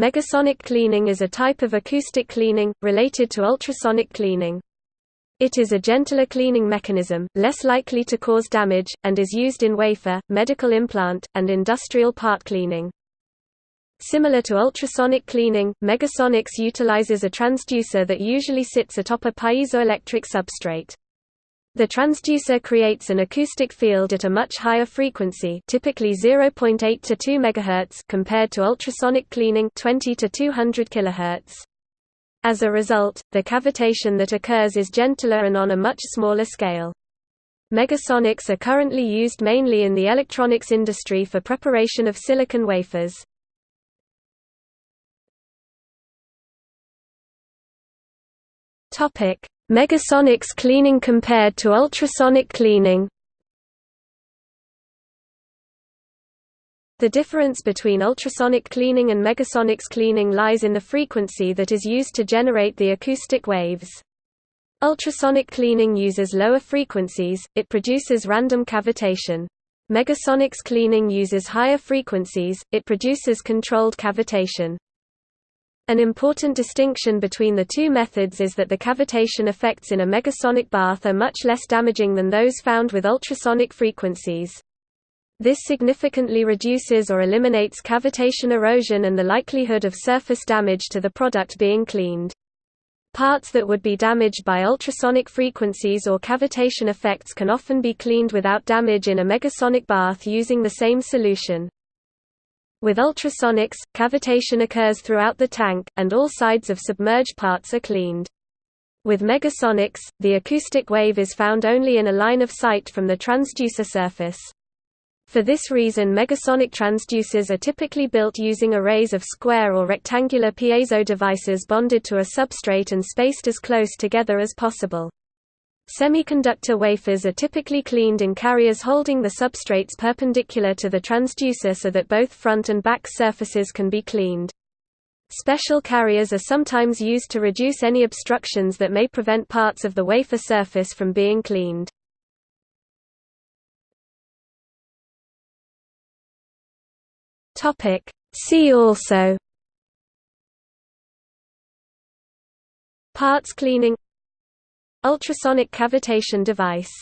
Megasonic cleaning is a type of acoustic cleaning, related to ultrasonic cleaning. It is a gentler cleaning mechanism, less likely to cause damage, and is used in wafer, medical implant, and industrial part cleaning. Similar to ultrasonic cleaning, Megasonics utilizes a transducer that usually sits atop a piezoelectric substrate. The transducer creates an acoustic field at a much higher frequency typically 0.8 to 2 MHz compared to ultrasonic cleaning 20 to 200 kHz. As a result, the cavitation that occurs is gentler and on a much smaller scale. Megasonics are currently used mainly in the electronics industry for preparation of silicon wafers. Topic: Megasonics cleaning compared to ultrasonic cleaning The difference between ultrasonic cleaning and megasonics cleaning lies in the frequency that is used to generate the acoustic waves. Ultrasonic cleaning uses lower frequencies, it produces random cavitation. Megasonics cleaning uses higher frequencies, it produces controlled cavitation. An important distinction between the two methods is that the cavitation effects in a megasonic bath are much less damaging than those found with ultrasonic frequencies. This significantly reduces or eliminates cavitation erosion and the likelihood of surface damage to the product being cleaned. Parts that would be damaged by ultrasonic frequencies or cavitation effects can often be cleaned without damage in a megasonic bath using the same solution. With ultrasonics, cavitation occurs throughout the tank, and all sides of submerged parts are cleaned. With megasonics, the acoustic wave is found only in a line of sight from the transducer surface. For this reason megasonic transducers are typically built using arrays of square or rectangular piezo devices bonded to a substrate and spaced as close together as possible. Semiconductor wafers are typically cleaned in carriers holding the substrates perpendicular to the transducer so that both front and back surfaces can be cleaned. Special carriers are sometimes used to reduce any obstructions that may prevent parts of the wafer surface from being cleaned. See also Parts cleaning Ultrasonic cavitation device